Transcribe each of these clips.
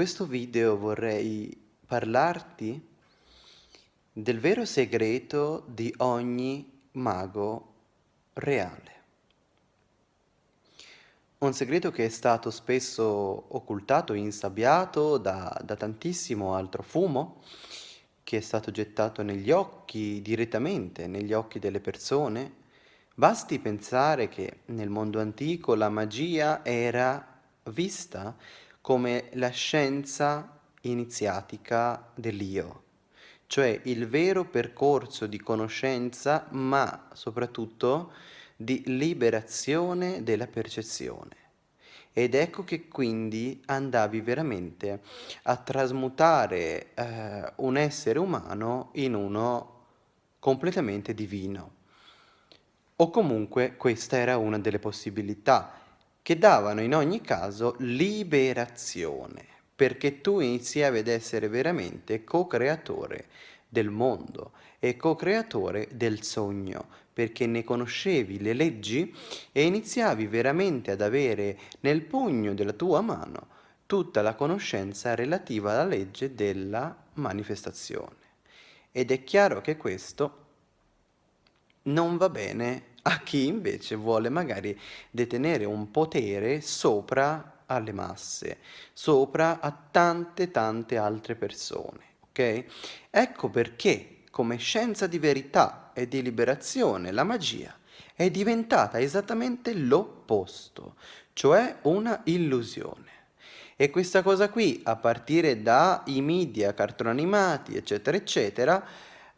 questo video vorrei parlarti del vero segreto di ogni mago reale. Un segreto che è stato spesso occultato insabbiato da, da tantissimo altro fumo, che è stato gettato negli occhi, direttamente negli occhi delle persone. Basti pensare che nel mondo antico la magia era vista come la scienza iniziatica dell'io, cioè il vero percorso di conoscenza, ma soprattutto di liberazione della percezione. Ed ecco che quindi andavi veramente a trasmutare eh, un essere umano in uno completamente divino. O comunque questa era una delle possibilità che davano in ogni caso liberazione, perché tu iniziavi ad essere veramente co-creatore del mondo e co-creatore del sogno, perché ne conoscevi le leggi e iniziavi veramente ad avere nel pugno della tua mano tutta la conoscenza relativa alla legge della manifestazione. Ed è chiaro che questo non va bene a chi invece vuole magari detenere un potere sopra alle masse, sopra a tante tante altre persone, ok? Ecco perché come scienza di verità e di liberazione la magia è diventata esattamente l'opposto, cioè una illusione. E questa cosa qui, a partire dai media, cartoni animati, eccetera, eccetera,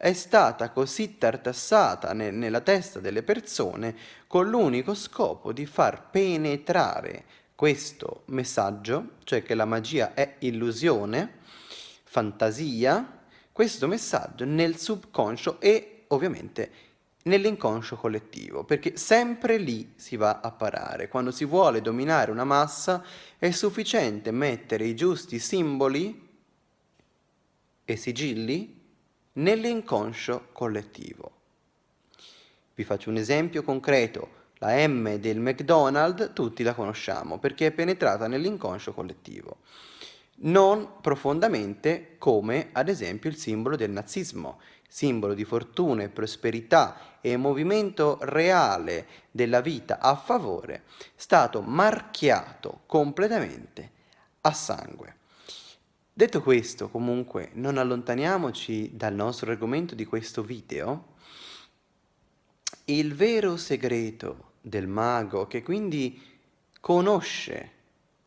è stata così tartassata ne nella testa delle persone con l'unico scopo di far penetrare questo messaggio, cioè che la magia è illusione, fantasia, questo messaggio nel subconscio e ovviamente nell'inconscio collettivo, perché sempre lì si va a parare. Quando si vuole dominare una massa è sufficiente mettere i giusti simboli e sigilli nell'inconscio collettivo. Vi faccio un esempio concreto. La M del McDonald's tutti la conosciamo perché è penetrata nell'inconscio collettivo. Non profondamente come ad esempio il simbolo del nazismo, simbolo di fortuna e prosperità e movimento reale della vita a favore, stato marchiato completamente a sangue. Detto questo, comunque, non allontaniamoci dal nostro argomento di questo video. Il vero segreto del mago, che quindi conosce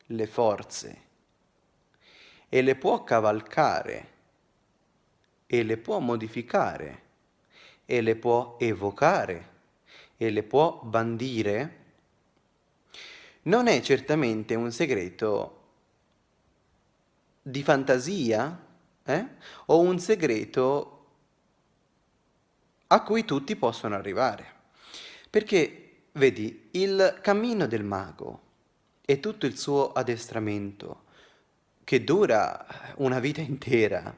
le forze e le può cavalcare e le può modificare e le può evocare e le può bandire, non è certamente un segreto di fantasia eh? o un segreto a cui tutti possono arrivare. Perché, vedi, il cammino del mago e tutto il suo addestramento, che dura una vita intera,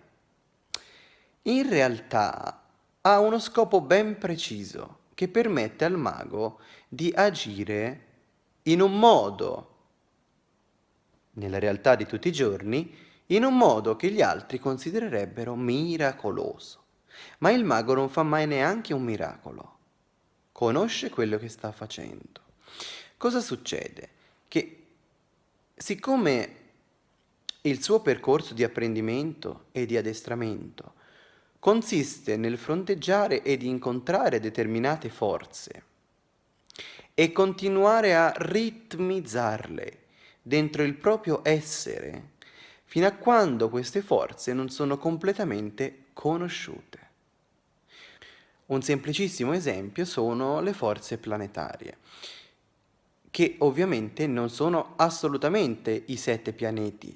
in realtà ha uno scopo ben preciso che permette al mago di agire in un modo, nella realtà di tutti i giorni, in un modo che gli altri considererebbero miracoloso. Ma il mago non fa mai neanche un miracolo. Conosce quello che sta facendo. Cosa succede? Che siccome il suo percorso di apprendimento e di addestramento consiste nel fronteggiare ed incontrare determinate forze e continuare a ritmizzarle dentro il proprio essere, fino a quando queste forze non sono completamente conosciute. Un semplicissimo esempio sono le forze planetarie, che ovviamente non sono assolutamente i sette pianeti.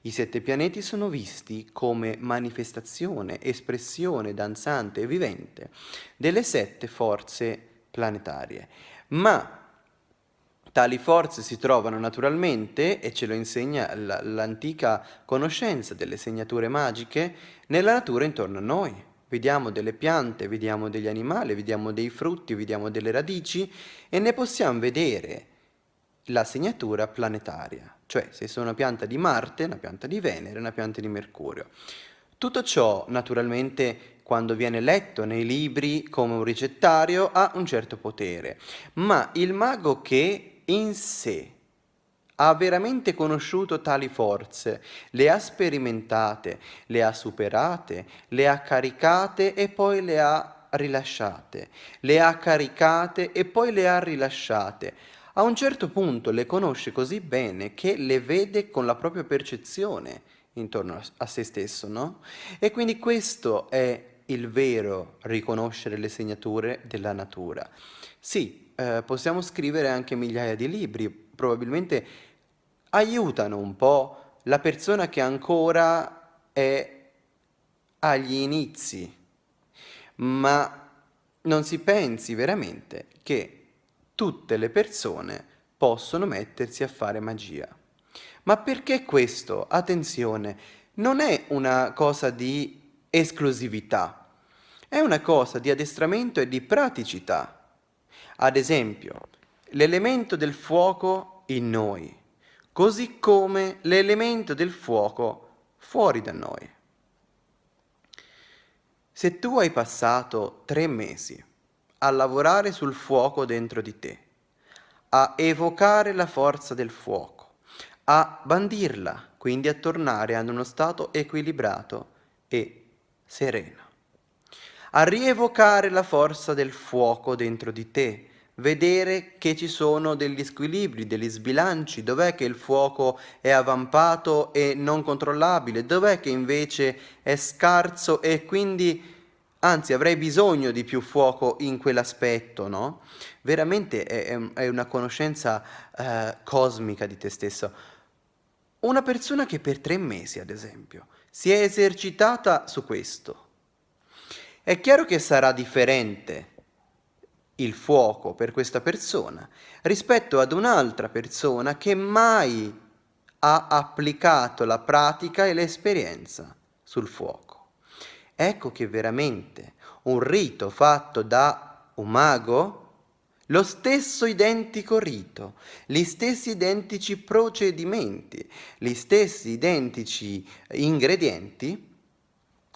I sette pianeti sono visti come manifestazione, espressione danzante e vivente delle sette forze planetarie, ma Tali forze si trovano naturalmente, e ce lo insegna l'antica conoscenza delle segnature magiche, nella natura intorno a noi. Vediamo delle piante, vediamo degli animali, vediamo dei frutti, vediamo delle radici e ne possiamo vedere la segnatura planetaria, cioè se sono una pianta di Marte, una pianta di Venere, una pianta di Mercurio. Tutto ciò, naturalmente, quando viene letto nei libri come un ricettario, ha un certo potere, ma il mago che in sé ha veramente conosciuto tali forze, le ha sperimentate, le ha superate, le ha caricate e poi le ha rilasciate, le ha caricate e poi le ha rilasciate. A un certo punto le conosce così bene che le vede con la propria percezione intorno a se stesso, no? E quindi questo è il vero riconoscere le segnature della natura. Sì, eh, possiamo scrivere anche migliaia di libri, probabilmente aiutano un po' la persona che ancora è agli inizi, ma non si pensi veramente che tutte le persone possono mettersi a fare magia. Ma perché questo? Attenzione, non è una cosa di esclusività, è una cosa di addestramento e di praticità. Ad esempio, l'elemento del fuoco in noi, così come l'elemento del fuoco fuori da noi. Se tu hai passato tre mesi a lavorare sul fuoco dentro di te, a evocare la forza del fuoco, a bandirla, quindi a tornare ad uno stato equilibrato e sereno. A rievocare la forza del fuoco dentro di te, vedere che ci sono degli squilibri, degli sbilanci, dov'è che il fuoco è avvampato e non controllabile, dov'è che invece è scarso e quindi anzi avrei bisogno di più fuoco in quell'aspetto, no? Veramente è, è, una conoscenza eh, cosmica di te stesso. Una persona che per tre mesi, ad esempio, si è esercitata su questo, è chiaro che sarà differente il fuoco per questa persona rispetto ad un'altra persona che mai ha applicato la pratica e l'esperienza sul fuoco. Ecco che veramente un rito fatto da un mago lo stesso identico rito, gli stessi identici procedimenti, gli stessi identici ingredienti,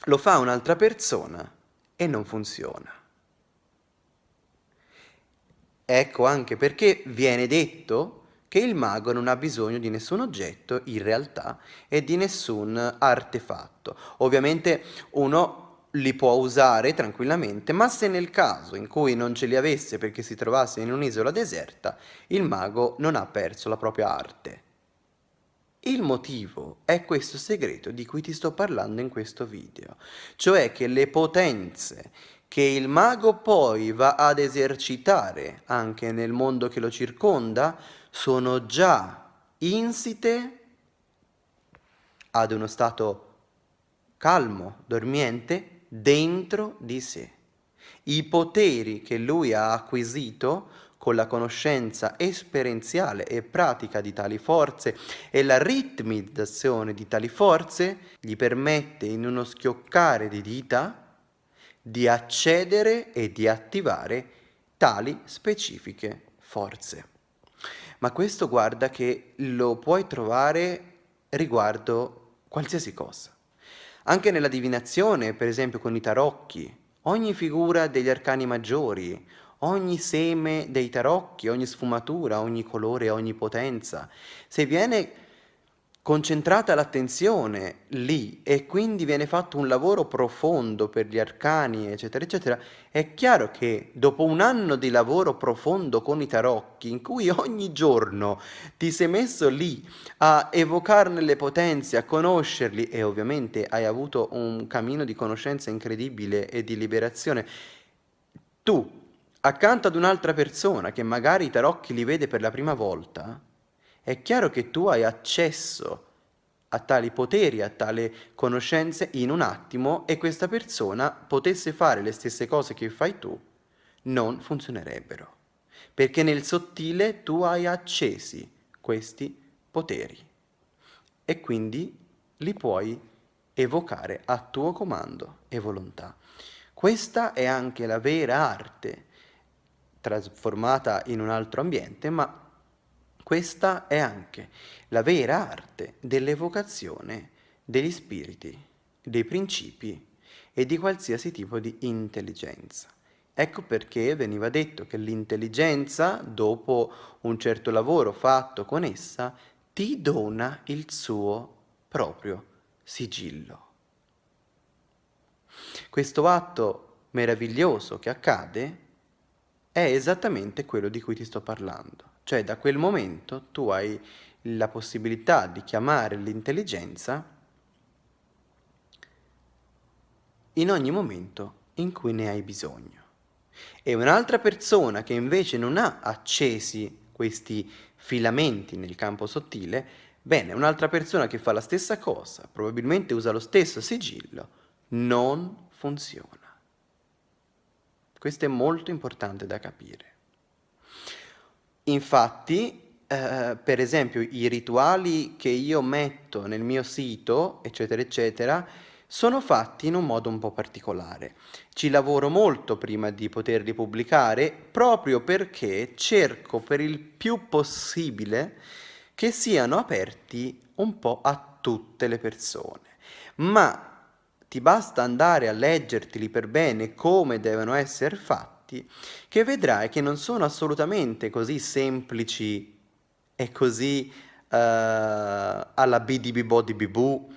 lo fa un'altra persona e non funziona. Ecco anche perché viene detto che il mago non ha bisogno di nessun oggetto in realtà e di nessun artefatto. Ovviamente uno li può usare tranquillamente, ma se nel caso in cui non ce li avesse perché si trovasse in un'isola deserta, il mago non ha perso la propria arte. Il motivo è questo segreto di cui ti sto parlando in questo video, cioè che le potenze che il mago poi va ad esercitare anche nel mondo che lo circonda sono già insite ad uno stato calmo, dormiente, dentro di sé. I poteri che lui ha acquisito con la conoscenza esperienziale e pratica di tali forze e la ritmizzazione di tali forze gli permette in uno schioccare di dita di accedere e di attivare tali specifiche forze. Ma questo guarda che lo puoi trovare riguardo qualsiasi cosa. Anche nella divinazione, per esempio con i tarocchi, ogni figura degli arcani maggiori, ogni seme dei tarocchi, ogni sfumatura, ogni colore, ogni potenza, se viene concentrata l'attenzione lì e quindi viene fatto un lavoro profondo per gli arcani, eccetera, eccetera, è chiaro che dopo un anno di lavoro profondo con i tarocchi, in cui ogni giorno ti sei messo lì a evocarne le potenze, a conoscerli e ovviamente hai avuto un cammino di conoscenza incredibile e di liberazione, tu, accanto ad un'altra persona che magari i tarocchi li vede per la prima volta, è chiaro che tu hai accesso a tali poteri, a tali conoscenze in un attimo e questa persona potesse fare le stesse cose che fai tu, non funzionerebbero. Perché nel sottile tu hai accesi questi poteri e quindi li puoi evocare a tuo comando e volontà. Questa è anche la vera arte, trasformata in un altro ambiente, ma Questa è anche la vera arte dell'evocazione degli spiriti, dei principi e di qualsiasi tipo di intelligenza. Ecco perché veniva detto che l'intelligenza, dopo un certo lavoro fatto con essa, ti dona il suo proprio sigillo. Questo atto meraviglioso che accade è esattamente quello di cui ti sto parlando. Cioè da quel momento tu hai la possibilità di chiamare l'intelligenza in ogni momento in cui ne hai bisogno. E un'altra persona che invece non ha accesi questi filamenti nel campo sottile, bene, un'altra persona che fa la stessa cosa, probabilmente usa lo stesso sigillo, non funziona. Questo è molto importante da capire. Infatti, eh, per esempio, i rituali che io metto nel mio sito, eccetera, eccetera, sono fatti in un modo un po' particolare. Ci lavoro molto prima di poterli pubblicare proprio perché cerco per il più possibile che siano aperti un po' a tutte le persone. Ma ti basta andare a leggertili per bene come devono essere fatti fatti, che vedrai che non sono assolutamente così semplici e così uh, alla bidibibo di bibù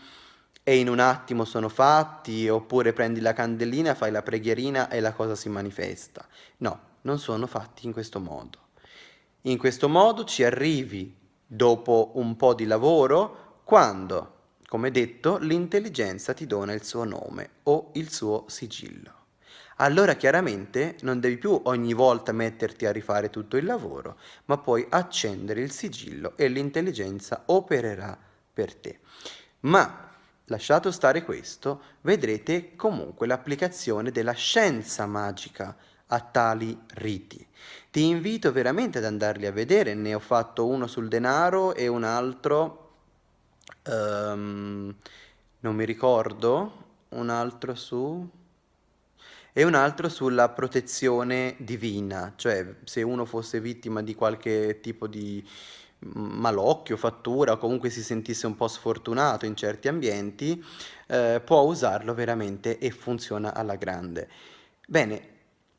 e in un attimo sono fatti, oppure prendi la candelina, fai la preghierina e la cosa si manifesta. No, non sono fatti in questo modo. In questo modo ci arrivi dopo un po' di lavoro quando, come detto, l'intelligenza ti dona il suo nome o il suo sigillo allora chiaramente non devi più ogni volta metterti a rifare tutto il lavoro, ma puoi accendere il sigillo e l'intelligenza opererà per te. Ma lasciato stare questo, vedrete comunque l'applicazione della scienza magica a tali riti. Ti invito veramente ad andarli a vedere, ne ho fatto uno sul denaro e un altro, um, non mi ricordo, un altro su e un altro sulla protezione divina, cioè se uno fosse vittima di qualche tipo di malocchio, fattura o comunque si sentisse un po' sfortunato in certi ambienti, eh, può usarlo veramente e funziona alla grande. Bene,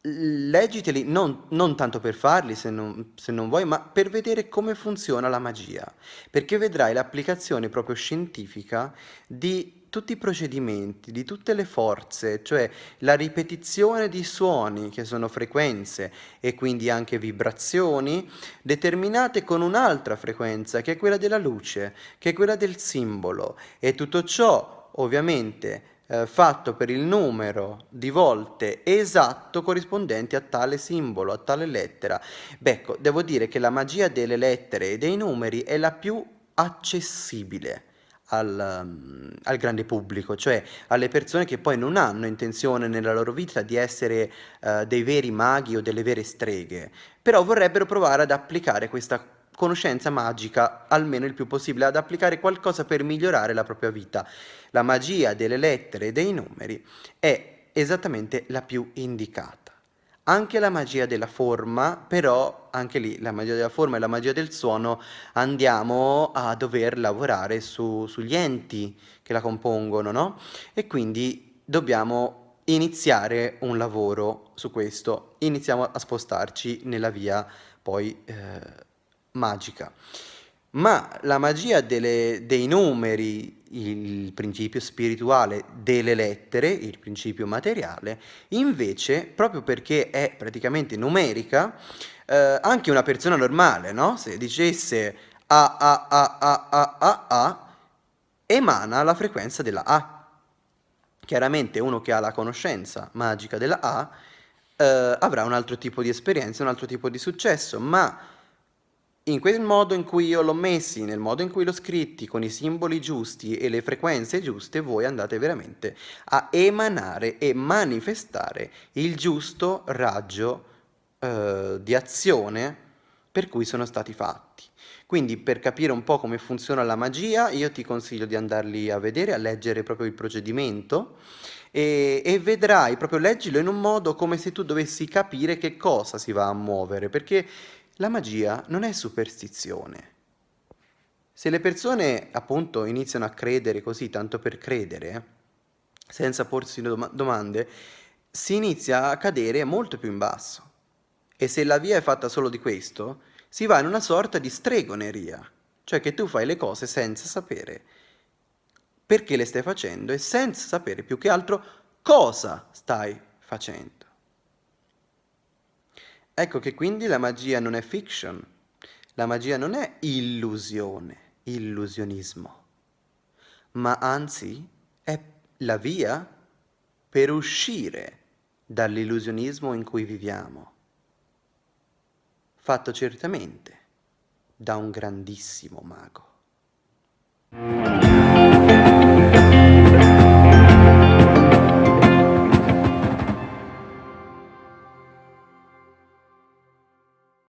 leggiteli non, non tanto per farli se non, se non vuoi, ma per vedere come funziona la magia, perché vedrai l'applicazione proprio scientifica di tutti i procedimenti, di tutte le forze, cioè la ripetizione di suoni che sono frequenze e quindi anche vibrazioni determinate con un'altra frequenza che è quella della luce, che è quella del simbolo e tutto ciò ovviamente eh, fatto per il numero di volte esatto corrispondenti a tale simbolo, a tale lettera. Beh, ecco, devo dire che la magia delle lettere e dei numeri è la più accessibile al, mm, al, grande pubblico, cioè alle persone che poi non hanno intenzione nella loro vita di essere uh, dei veri maghi o delle vere streghe, però vorrebbero provare ad applicare questa conoscenza magica almeno il più possibile, ad applicare qualcosa per migliorare la propria vita. La magia delle lettere e dei numeri è esattamente la più indicata. Anche la magia della forma, però anche lì la magia della forma e la magia del suono andiamo a dover lavorare su, sugli enti che la compongono, no? E quindi dobbiamo iniziare un lavoro su questo, iniziamo a spostarci nella via poi eh, magica. Ma la magia delle, dei numeri, il principio spirituale delle lettere, il principio materiale, invece, proprio perché è praticamente numerica, eh, anche una persona normale, no? Se dicesse A, A, A, A, A, A, A, emana la frequenza della A. Chiaramente uno che ha la conoscenza magica della A eh, avrà un altro tipo di esperienza, un altro tipo di successo, ma in quel modo in cui io l'ho messi, nel modo in cui l'ho scritti, con i simboli giusti e le frequenze giuste, voi andate veramente a emanare e manifestare il giusto raggio eh, di azione per cui sono stati fatti. Quindi per capire un po' come funziona la magia, io ti consiglio di andarli a vedere, a leggere proprio il procedimento e, e, vedrai, proprio leggilo in un modo come se tu dovessi capire che cosa si va a muovere, perché La magia non è superstizione. Se le persone appunto iniziano a credere così tanto per credere, senza porsi dom domande, si inizia a cadere molto più in basso. E se la via è fatta solo di questo, si va in una sorta di stregoneria, cioè che tu fai le cose senza sapere perché le stai facendo e senza sapere più che altro cosa stai facendo. Ecco che quindi la magia non è fiction, la magia non è illusione, illusionismo, ma anzi è la via per uscire dall'illusionismo in cui viviamo, fatto certamente da un grandissimo mago.